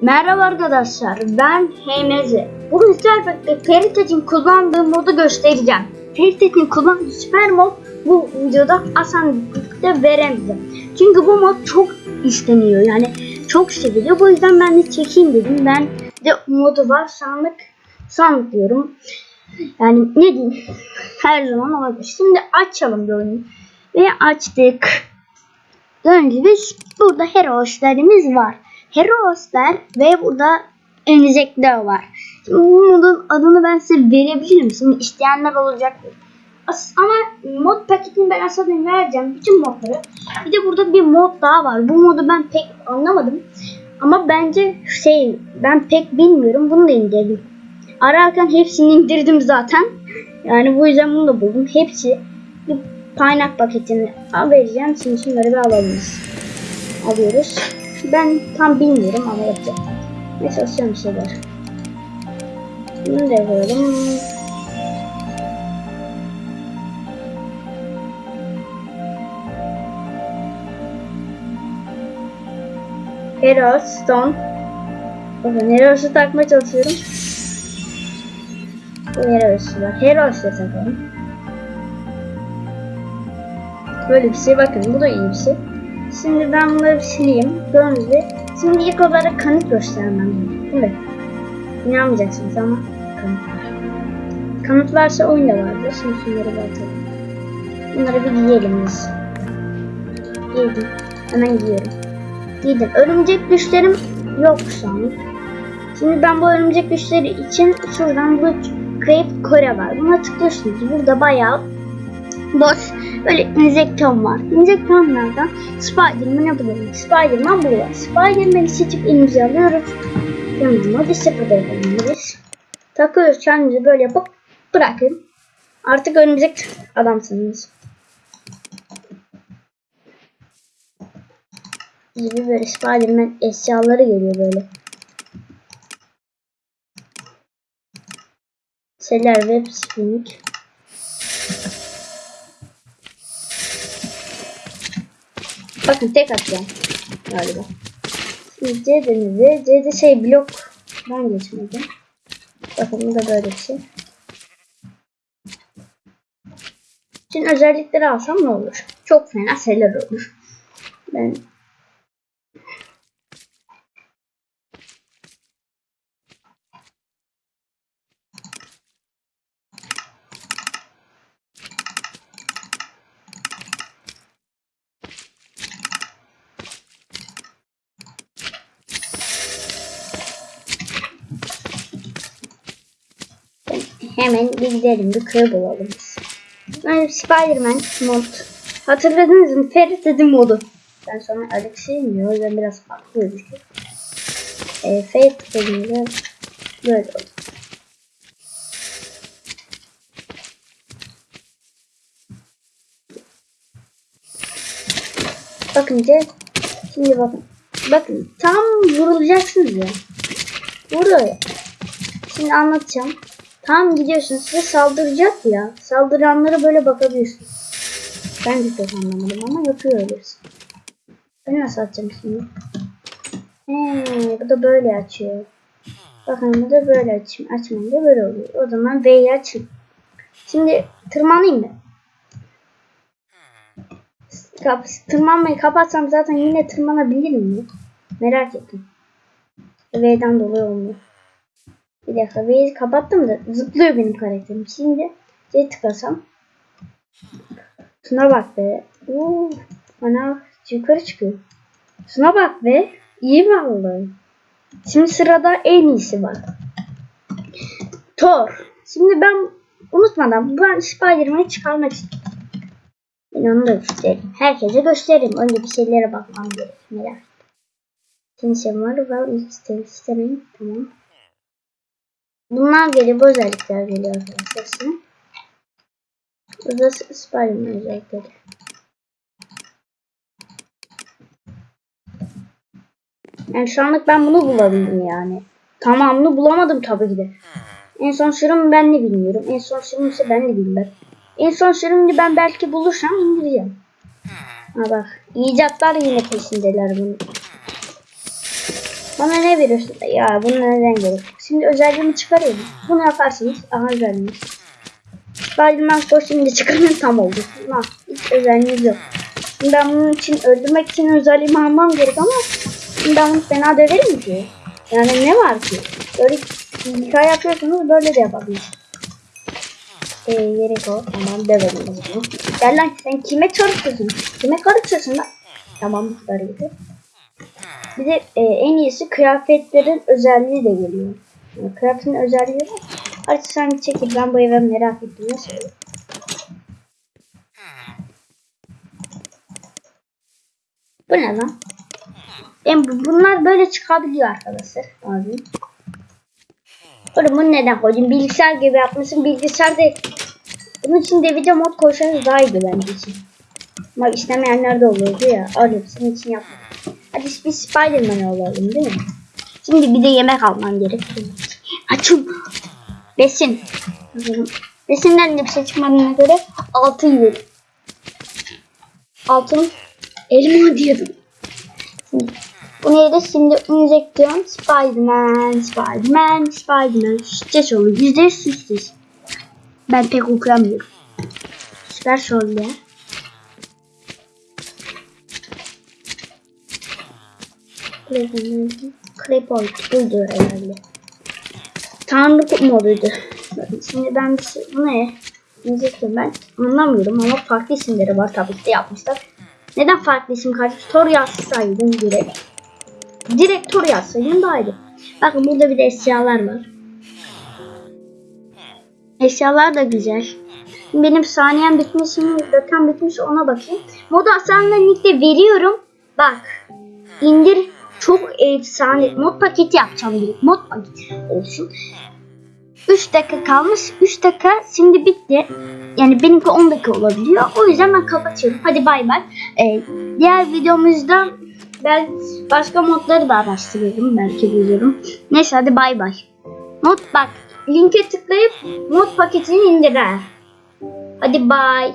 Merhaba arkadaşlar, ben Heymeze. Bugün birlikte Ferit'in kullandığı modu göstereceğim. Ferit'in kullandığı süper mod bu videoda asanlıkta veremeyeceğim. Çünkü bu mod çok isteniyor yani çok seviliyor. Bu yüzden ben de çekeyim dedim. Ben de modu var sandık sandık diyorum. Yani ne diyeyim her zaman olabilir. Şimdi açalım bir oyunu. Ve açtık. Gördüğünüz gibi burada heroeslerimiz var. Heroesler ve burada önümüzdekler var. Şimdi bu modun adını ben size verebilirim. Şimdi isteyenler olacaktır. As- ama mod paketini ben aslında vereceğim. Bütün modları. Bir de burada bir mod daha var. Bu modu ben pek anlamadım. Ama bence şey ben pek bilmiyorum. Bunu da indirdim. Ararken hepsini indirdim zaten. Yani bu yüzden bunu da buldum. Hepsi bir kaynak paketini vereceğim. Şimdi şunları bir alalım. Alıyoruz. Ben tam bilmiyorum ama yapacağım. Ne çalışacağım bir şeyler. Bunu da yapalım. Hero Stone. Bakın Heroes'u takmaya çalışıyorum. Bu Heroes'u var. Heroes'u takalım. Böyle bir şey bakın bu da iyi bir şey. Şimdi ben bunları bir sileyim. Gördüğünüz. Şimdi ilk olarak kanıt göstermem lazım. Değil mi? İnanmayacaksınız ama kanıt var. Kanıt varsa oyunda vardır. Şimdi şunları bir. Bunları bir giyelim biz. Giydim. Hemen giyiyorum. Giydim. Örümcek güçlerim yok şu. Şimdi ben bu örümcek güçleri için şuradan bu Create Kore var. Buna tıklıyorsunuz. Burada bayağı boş böyle injektör var. İnjektörlerden Spider-Man'e bulalım. Spider-Man burada. Spider-Man'i seçip elimize alıyoruz. Yanına sıfırda yapabiliriz. Takıyoruz kendimizi böyle yapıp bırakın. Artık örümcek adamsınız. Gibi böyle Spider-Man eşyaları geliyor böyle. Seller Web Spring. Bakın tek atacağım galiba. Şimdi C denildi. C'de şey blok ben geçmedim. Bakın bu da böyle bir şey. Şimdi özellikleri alsam ne olur? Çok fena şeyler olur. Ben hemen bir gidelim bir köy bulalım. Yani Spider-Man mod. Hatırladınız mı? Ferit dedim modu. Ben sonra Alex'i mi? O yüzden biraz farklı gözüküyor. E, Ferit dediğimde böyle oldu. Bakınca şimdi bakın. Bakın tam vurulacaksınız ya. Burada. Şimdi anlatacağım. Tam gidiyorsun size saldıracak ya. Saldıranlara böyle bakabiliyorsun. Ben de çok anlamadım ama yapıyor öyle. Ben nasıl açacağım şimdi? He, bu da böyle açıyor. Bakın bu da böyle açayım. Açmayınca böyle oluyor. O zaman V'yi açın. Şimdi tırmanayım mı? Kap tırmanmayı kapatsam zaten yine tırmanabilir miyim? Merak ettim. V'den dolayı olmuyor. Bir dakika V'yi kapattım da zıplıyor benim karakterim. Şimdi C tıklasam. Şuna bak be. Oo, bana yukarı çıkıyor. Şuna bak be. İyi vallahi. Şimdi sırada en iyisi var. Thor. Şimdi ben unutmadan ben Spider-Man'i çıkarmak istiyorum. Ben onu da göstereyim. Herkese göstereyim. Önce bir şeylere bakmam gerek. Merak Şimdi şey var. İsterim istemeyin. Tamam. Bunlar geliyor. Bu özellikler geliyor arkadaşlar. Burada Spiderman özellikleri. Yani şu anlık ben bunu bulabildim yani. Tamamını bulamadım tabii ki de. En son sürüm ben de bilmiyorum. En son sürüm ise ben de bilmiyorum. En son sürümünü ben belki bulursam indireceğim. Ha bak. icatlar yine peşindeler bunun. Bana ne veriyorsun? Ya bunu neden gerek? Şimdi özelliğimi çıkarıyorum. Bunu yaparsınız. Aha özelliğimiz. Spiderman kostümü de çıkarın tam oldu. Ha, hiç özelliğimiz yok. Şimdi ben bunun için öldürmek için özelliğimi almam gerek ama şimdi ben bunu fena döverim ki. Yani ne var ki? Böyle hikaye yapıyorsunuz böyle de yapabilirsiniz. Ee, gerek o. Tamam dövelim bunu. Gel lan sen kime karışıyorsun? Kime karışıyorsun lan? Tamam sarıydı. Bir de e, en iyisi kıyafetlerin özelliği de geliyor. Yani kıyafetin özelliği var. Hadi sen çekil ben bu eve merak ettim. Bu ne lan? Yani bu- bunlar böyle çıkabiliyor arkadaşlar. Abi. Oğlum bunu neden koydun? Bilgisayar gibi yapmışsın. Bilgisayarda bunun için de video mod koysanız daha iyiydi bence için. Ama istemeyenler de olurdu ya. Öyle senin için yapmadım. Hadi biz Spiderman olalım değil mi? Şimdi bir de yemek almam gerekiyor. Açım. Besin. Besinden de bir şey göre altın yiyelim. Altın elma diyordum. Şimdi, bu neydi? Şimdi injeksiyon Spiderman, Spiderman, Spiderman. Şişeceğiz oğlum. Yüzde yüz. Ben pek okuyamıyorum. Süper soldier. Clipboard buydu herhalde. Tanrı moduydu. Şimdi ben şey, bu ne? Diyecektim ben anlamıyorum ama farklı isimleri var tabii ki yapmışlar. Neden farklı isim kardeş? Tor yazsaydım direkt. Direkt Tor yazsaydım daha iyi. Bakın burada bir de eşyalar var. Eşyalar da güzel. Benim saniyem bitmiş mi? Dakikam bitmiş ona bakayım. Moda aslında nickte veriyorum. Bak. indir çok efsane mod paketi yapacağım direkt. Mod paketi olsun. 3 dakika kalmış. 3 dakika şimdi bitti. Yani benimki 10 dakika olabiliyor. O yüzden ben kapatıyorum. Hadi bay bay. Ee, diğer videomuzda ben başka modları da araştırıyorum. Belki bulurum. Neyse hadi bay bay. Mod bak. Linke tıklayıp mod paketini indir ha. Hadi bay.